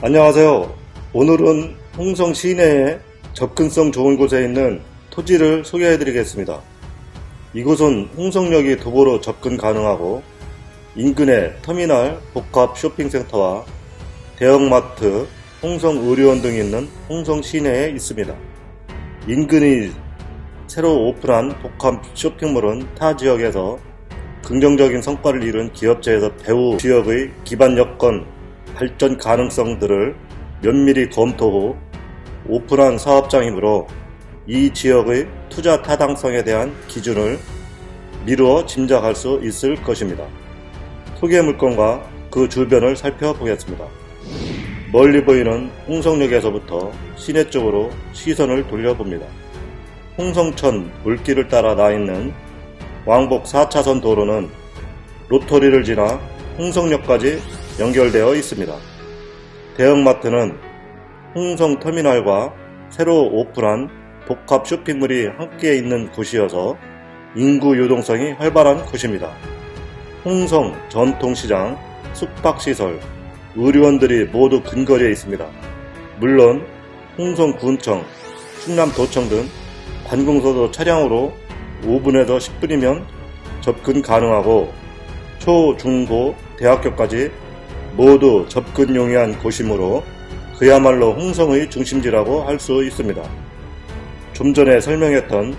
안녕하세요. 오늘은 홍성 시내에 접근성 좋은 곳에 있는 토지를 소개해 드리겠습니다. 이곳은 홍성역이 도보로 접근 가능하고 인근에 터미널 복합 쇼핑센터와 대형마트, 홍성의료원 등이 있는 홍성 시내에 있습니다. 인근이 새로 오픈한 복합 쇼핑몰은 타 지역에서 긍정적인 성과를 이룬 기업체에서 배후 지역의 기반 여건, 발전 가능성들을 면밀히 검토 후 오픈한 사업장이므로 이 지역의 투자 타당성에 대한 기준을 미루어 짐작할 수 있을 것입니다. 소개 물건과 그 주변을 살펴보겠습니다. 멀리 보이는 홍성역에서부터 시내 쪽으로 시선을 돌려봅니다. 홍성천 물길을 따라 나 있는 왕복 4차선 도로는 로터리를 지나 홍성역까지 연결되어 있습니다. 대형마트는 홍성터미널과 새로 오픈한 복합 쇼핑몰이 함께 있는 곳이어서 인구 유동성이 활발한 곳입니다. 홍성 전통시장, 숙박시설, 의료원들이 모두 근거리에 있습니다. 물론 홍성군청, 충남도청 등 관공서도 차량으로 5분에서 10분이면 접근 가능하고 초, 중, 고, 대학교까지 모두 접근 용이한 곳이므로 그야말로 홍성의 중심지라고 할 수 있습니다. 좀 전에 설명했던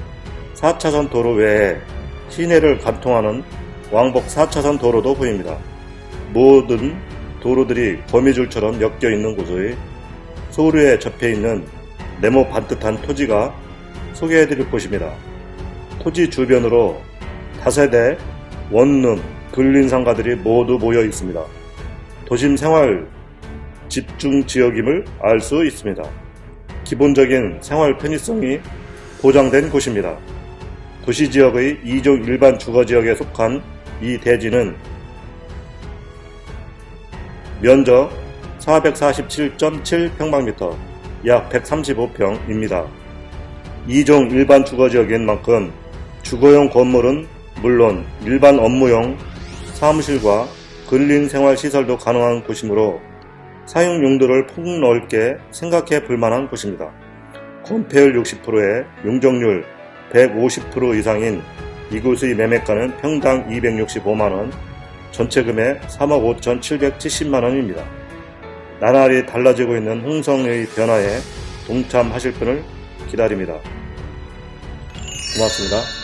4차선 도로 외에 시내를 관통하는 왕복 4차선 도로도 보입니다. 모든 도로들이 거미줄처럼 엮여 있는 곳의 소류에 접해 있는 네모 반듯한 토지가 소개해드릴 곳입니다. 토지 주변으로 다세대, 원룸, 근린상가들이 모두 모여 있습니다. 도심 생활 집중 지역임을 알 수 있습니다. 기본적인 생활 편의성이 보장된 곳입니다. 도시지역의 2종 일반 주거지역에 속한 이 대지는 면적 447.7평방미터 약 135평입니다. 2종 일반 주거지역인 만큼 주거용 건물은 물론 일반 업무용 사무실과 근린 생활시설도 가능한 곳이므로 사용 용도를 폭넓게 생각해 볼 만한 곳입니다. 건폐율 60%에 용적률 150% 이상인 이곳의 매매가는 평당 265만원, 전체 금액 3억 5,770만원입니다. 나날이 달라지고 있는 홍성의 변화에 동참하실 분을 기다립니다. 고맙습니다.